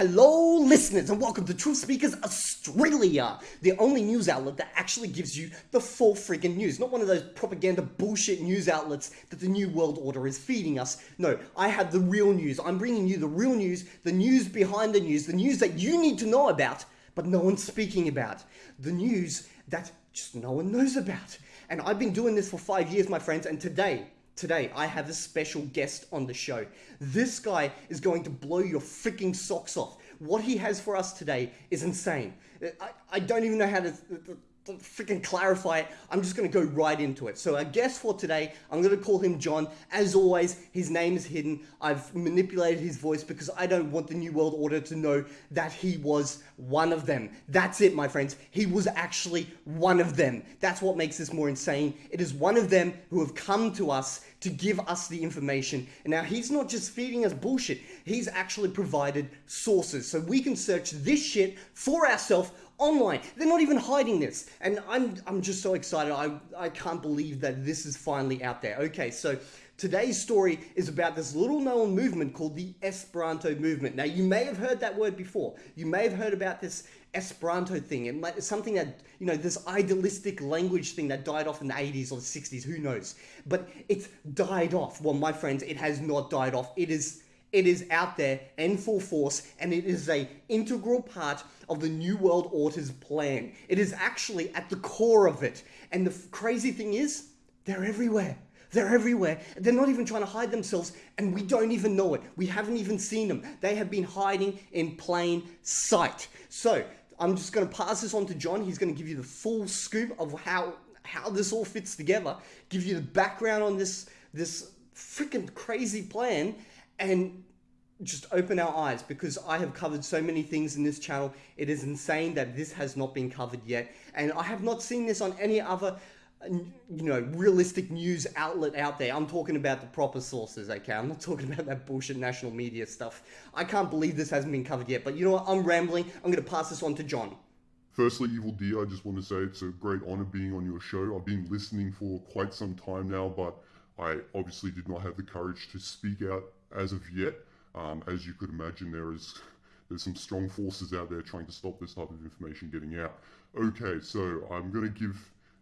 Hello, listeners, and welcome to Truth Speakers Australia, the only news outlet that actually gives you the full friggin' news. Not one of those propaganda bullshit news outlets that the New World Order is feeding us. No, I have the real news. I'm bringing you the real news, the news behind the news, the news that you need to know about, but no one's speaking about. The news that just no one knows about. And I've been doing this for five years, my friends, and today, Today, I have a special guest on the show. This guy is going to blow your freaking socks off. What he has for us today is insane. I, I don't even know how to, freaking clarify it. I'm just going to go right into it. So our guest for today, I'm going to call him John. As always, his name is hidden. I've manipulated his voice because I don't want the New World Order to know that he was one of them. That's it, my friends. He was actually one of them. That's what makes this more insane. It is one of them who have come to us to give us the information. And now he's not just feeding us bullshit. He's actually provided sources. So we can search this shit for ourselves online. They're not even hiding this. And I'm, I'm just so excited. I, I can't believe that this is finally out there. Okay, so today's story is about this little known movement called the Esperanto movement. Now, you may have heard that word before. You may have heard about this Esperanto thing. It's something that, you know, this idealistic language thing that died off in the 80s or the 60s, who knows? But it's died off. Well, my friends, it has not died off. It is it is out there in full force and it is a integral part of the New World Order's plan. It is actually at the core of it. And the crazy thing is, they're everywhere. They're everywhere. They're not even trying to hide themselves, and we don't even know it. We haven't even seen them. They have been hiding in plain sight. So, I'm just going to pass this on to John. He's going to give you the full scoop of how how this all fits together, give you the background on this this freaking crazy plan, and just open our eyes because I have covered so many things in this channel. It is insane that this has not been covered yet, and I have not seen this on any other you know, realistic news outlet out there. I'm talking about the proper sources, okay? I'm not talking about that bullshit national media stuff. I can't believe this hasn't been covered yet, but you know what? I'm rambling. I'm going to pass this on to John. Firstly, Evil D, I just want to say it's a great honor being on your show. I've been listening for quite some time now, but I obviously did not have the courage to speak out as of yet. Um, as you could imagine, there is there's some strong forces out there trying to stop this type of information getting out. Okay, so I'm going to give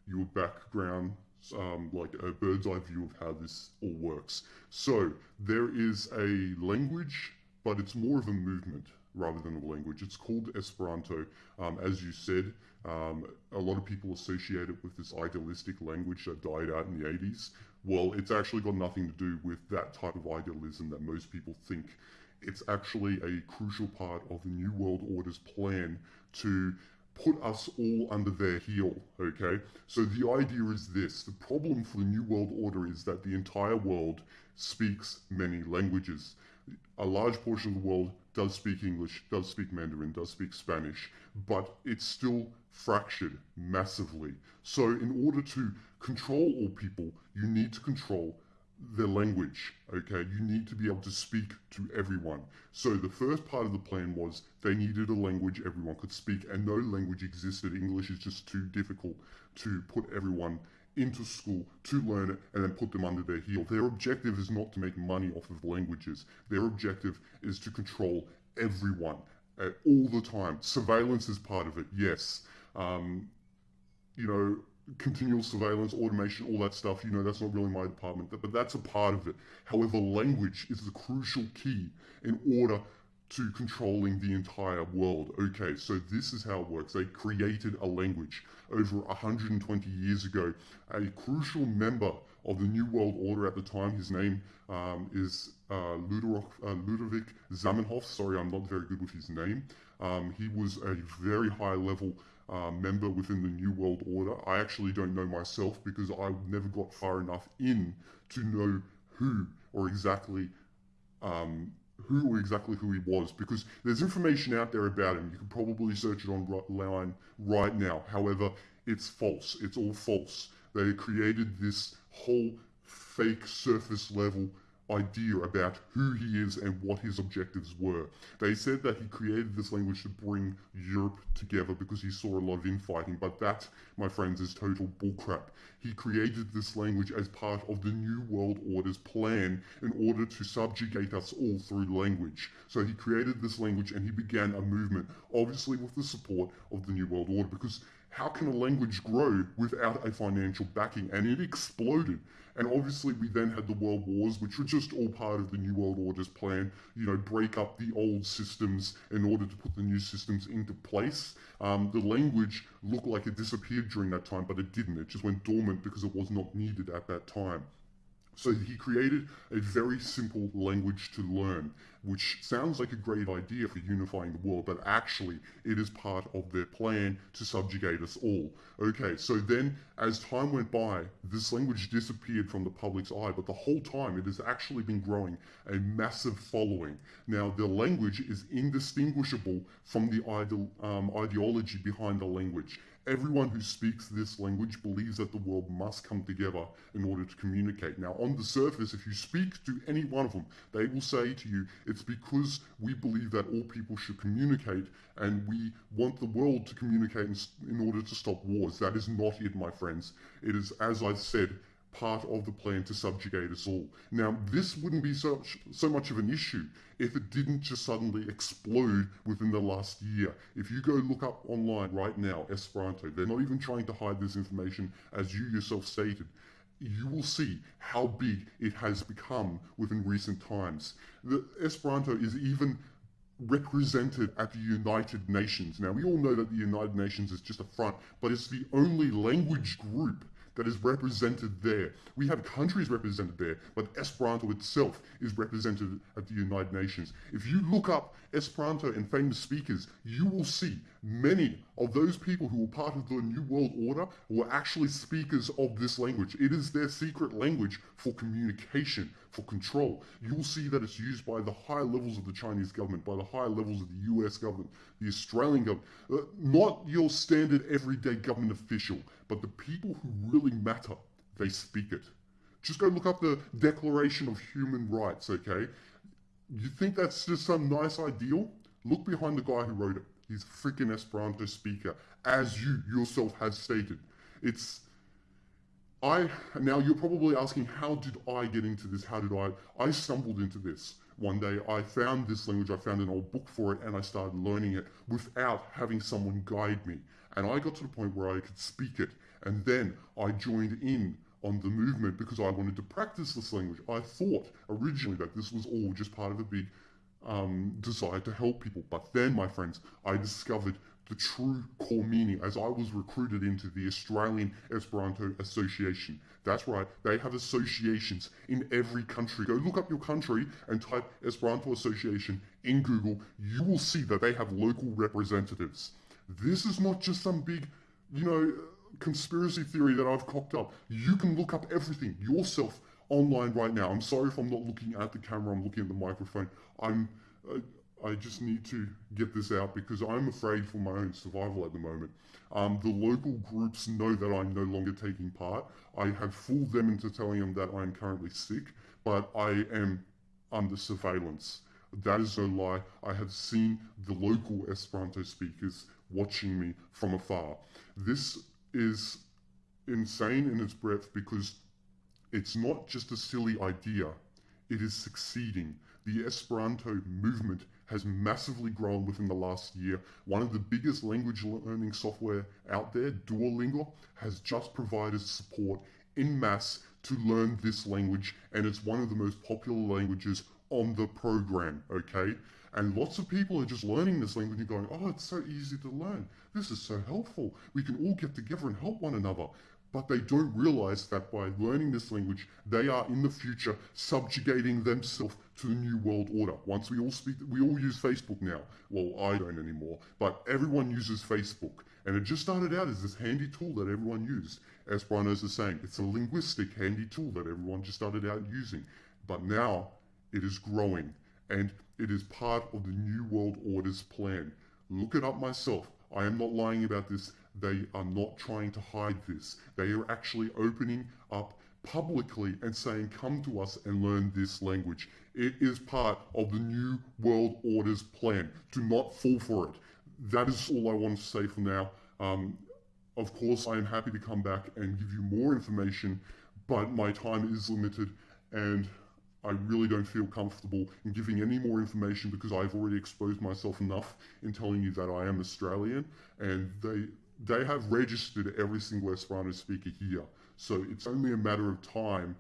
your background, um, like a bird's eye view of how this all works. So there is a language, but it's more of a movement rather than a language. It's called Esperanto. Um, as you said, um, a lot of people associate it with this idealistic language that died out in the 80s. Well, it's actually got nothing to do with that type of idealism that most people think. It's actually a crucial part of the New World Order's plan to put us all under their heel, okay? So the idea is this, the problem for the New World Order is that the entire world speaks many languages. A large portion of the world does speak English, does speak Mandarin, does speak Spanish, but it's still fractured massively. So in order to control all people, you need to control their language, okay? You need to be able to speak to everyone. So the first part of the plan was they needed a language everyone could speak and no language existed. English is just too difficult to put everyone into school to learn it and then put them under their heel. Their objective is not to make money off of languages. Their objective is to control everyone uh, all the time. Surveillance is part of it, yes. Um, you know, continual surveillance, automation, all that stuff, you know, that's not really my department, but that's a part of it. However, language is the crucial key in order to controlling the entire world. Okay, so this is how it works. They created a language over 120 years ago. A crucial member of the New World Order at the time, his name um, is uh, Ludovic, uh, Ludovic Zamenhof. Sorry, I'm not very good with his name. Um, he was a very high level uh, member within the New World Order. I actually don't know myself because I never got far enough in to know who or exactly um, who exactly who he was because there's information out there about him. You can probably search it online right now. However, it's false. It's all false. They created this whole fake surface level idea about who he is and what his objectives were. They said that he created this language to bring Europe together because he saw a lot of infighting, but that, my friends, is total bullcrap. He created this language as part of the New World Order's plan in order to subjugate us all through language. So he created this language and he began a movement, obviously with the support of the New World Order, because how can a language grow without a financial backing? And it exploded. And obviously, we then had the World Wars, which were just all part of the New World Order's plan, you know, break up the old systems in order to put the new systems into place. Um, the language looked like it disappeared during that time, but it didn't. It just went dormant because it was not needed at that time. So he created a very simple language to learn, which sounds like a great idea for unifying the world, but actually it is part of their plan to subjugate us all. Okay, so then as time went by, this language disappeared from the public's eye, but the whole time it has actually been growing a massive following. Now, the language is indistinguishable from the ide- um, ideology behind the language. Everyone who speaks this language believes that the world must come together in order to communicate. Now, on the surface, if you speak to any one of them, they will say to you, it's because we believe that all people should communicate and we want the world to communicate in, order to stop wars. That is not it, my friends. It is, as I said, part of the plan to subjugate us all. Now, this wouldn't be so, so much of an issue if it didn't just suddenly explode within the last year. If you go look up online right now, Esperanto, they're not even trying to hide this information as you yourself stated. You will see how big it has become within recent times. The Esperanto is even represented at the United Nations. Now, we all know that the United Nations is just a front, but it's the only language group that is represented there. We have countries represented there, but Esperanto itself is represented at the United Nations. If you look up Esperanto and famous speakers, you will see many of those people who were part of the New World Order were actually speakers of this language. It is their secret language for communication, for control. You will see that it's used by the high levels of the Chinese government, by the high levels of the US government, the Australian government, uh, not your standard everyday government official, but the people who really matter, they speak it. Just go look up the Declaration of Human Rights, okay? You think that's just some nice ideal? Look behind the guy who wrote it. He's a freaking Esperanto speaker, as you yourself have stated. It's I now you're probably asking how did I get into this? How did I I stumbled into this. One day I found this language, I found an old book for it and I started learning it without having someone guide me. And I got to the point where I could speak it. And then I joined in on the movement because I wanted to practice this language. I thought originally that this was all just part of a big um, desire to help people. But then, my friends, I discovered the true core meaning as I was recruited into the Australian Esperanto Association. That's right, they have associations in every country. Go look up your country and type Esperanto Association in Google. You will see that they have local representatives. This is not just some big, you know, conspiracy theory that I've cocked up. You can look up everything yourself online right now. I'm sorry if I'm not looking at the camera, I'm looking at the microphone. I'm. Uh, I just need to get this out because I'm afraid for my own survival at the moment. Um, the local groups know that I'm no longer taking part. I have fooled them into telling them that I'm currently sick, but I am under surveillance. That is no lie. I have seen the local Esperanto speakers watching me from afar. This is insane in its breadth because it's not just a silly idea, it is succeeding. The Esperanto movement has massively grown within the last year. One of the biggest language learning software out there, Duolingo, has just provided support in mass to learn this language, and it's one of the most popular languages on the program, okay? And lots of people are just learning this language and going, oh, it's so easy to learn. This is so helpful. We can all get together and help one another but they don't realize that by learning this language, they are in the future subjugating themselves to the new world order. Once we all speak, we all use Facebook now. Well, I don't anymore, but everyone uses Facebook. And it just started out as this handy tool that everyone used. As Esperanto is saying, it's a linguistic handy tool that everyone just started out using. But now it is growing and it is part of the New World Order's plan. Look it up myself. I am not lying about this. They are not trying to hide this. They are actually opening up publicly and saying, come to us and learn this language. It is part of the New World Order's plan. Do not fall for it. That is all I want to say for now. Um, of course, I am happy to come back and give you more information, but my time is limited and I really don't feel comfortable in giving any more information because I've already exposed myself enough in telling you that I am Australian and they they have registered every single Esperanto speaker here. So it's only a matter of time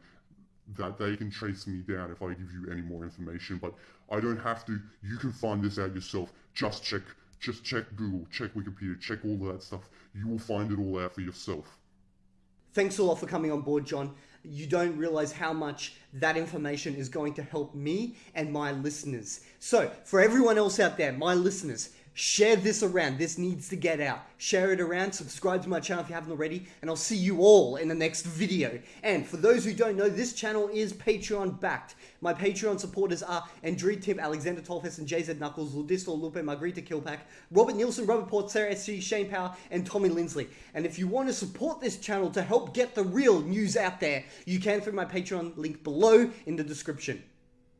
that they can chase me down if I give you any more information. But I don't have to. You can find this out yourself. Just check, just check Google, check Wikipedia, check all of that stuff. You will find it all out for yourself. Thanks a lot for coming on board, John. You don't realize how much that information is going to help me and my listeners. So, for everyone else out there, my listeners, Share this around. This needs to get out. Share it around. Subscribe to my channel if you haven't already. And I'll see you all in the next video. And for those who don't know, this channel is Patreon backed. My Patreon supporters are Andrew Tim, Alexander Tolfes, and JZ Knuckles, Ludisto Lupe, Margarita Kilpack, Robert Nielsen, Robert Port, Sarah SC, Shane Power, and Tommy Lindsley. And if you want to support this channel to help get the real news out there, you can through my Patreon link below in the description.